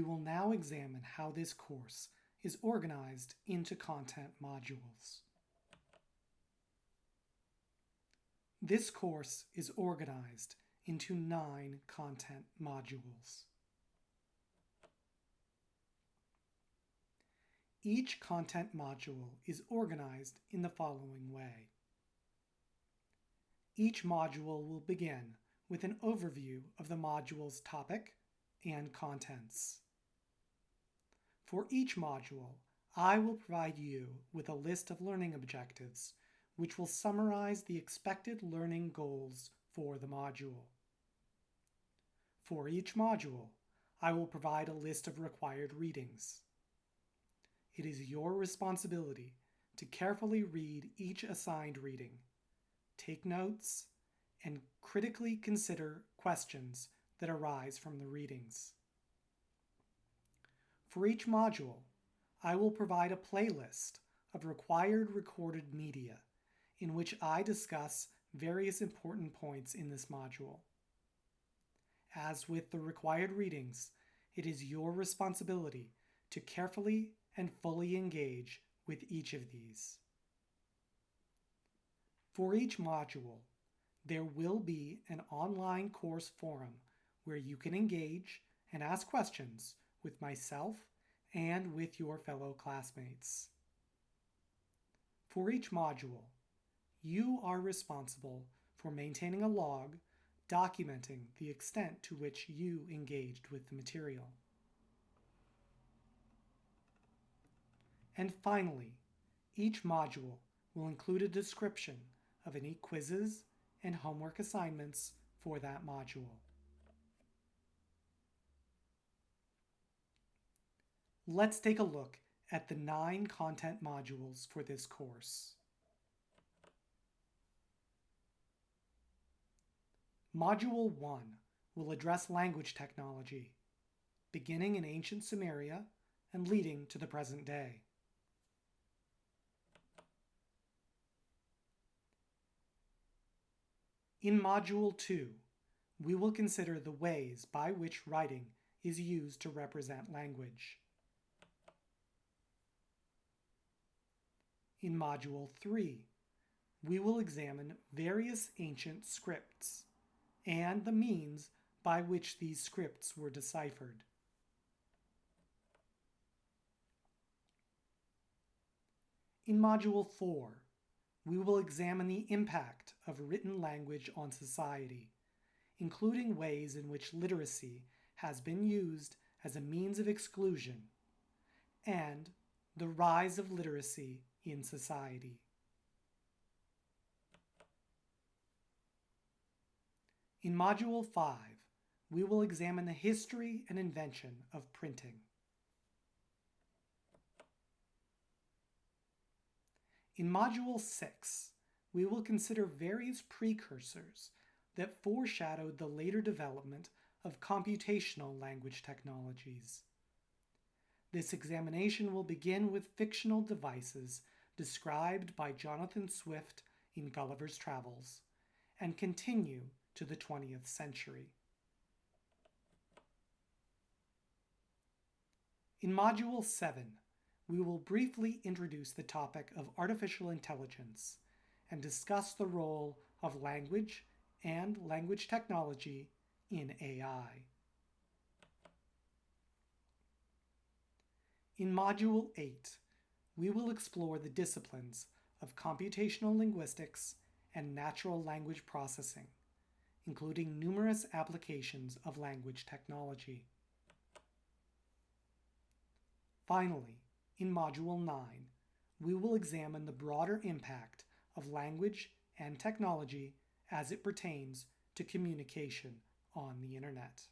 We will now examine how this course is organized into content modules. This course is organized into nine content modules. Each content module is organized in the following way. Each module will begin with an overview of the module's topic and contents. For each module, I will provide you with a list of learning objectives which will summarize the expected learning goals for the module. For each module, I will provide a list of required readings. It is your responsibility to carefully read each assigned reading, take notes, and critically consider questions that arise from the readings. For each module, I will provide a playlist of required recorded media in which I discuss various important points in this module. As with the required readings, it is your responsibility to carefully and fully engage with each of these. For each module, there will be an online course forum where you can engage and ask questions with myself and with your fellow classmates. For each module, you are responsible for maintaining a log documenting the extent to which you engaged with the material. And finally, each module will include a description of any quizzes and homework assignments for that module. Let's take a look at the nine content modules for this course. Module 1 will address language technology, beginning in ancient Sumeria and leading to the present day. In Module 2, we will consider the ways by which writing is used to represent language. In Module 3, we will examine various ancient scripts and the means by which these scripts were deciphered. In Module 4, we will examine the impact of written language on society, including ways in which literacy has been used as a means of exclusion, and the rise of literacy in society. In Module 5, we will examine the history and invention of printing. In Module 6, we will consider various precursors that foreshadowed the later development of computational language technologies. This examination will begin with fictional devices described by Jonathan Swift in Gulliver's Travels and continue to the 20th century. In Module 7, we will briefly introduce the topic of artificial intelligence and discuss the role of language and language technology in AI. In Module 8, we will explore the disciplines of computational linguistics and natural language processing including numerous applications of language technology. Finally, in Module 9, we will examine the broader impact of language and technology as it pertains to communication on the Internet.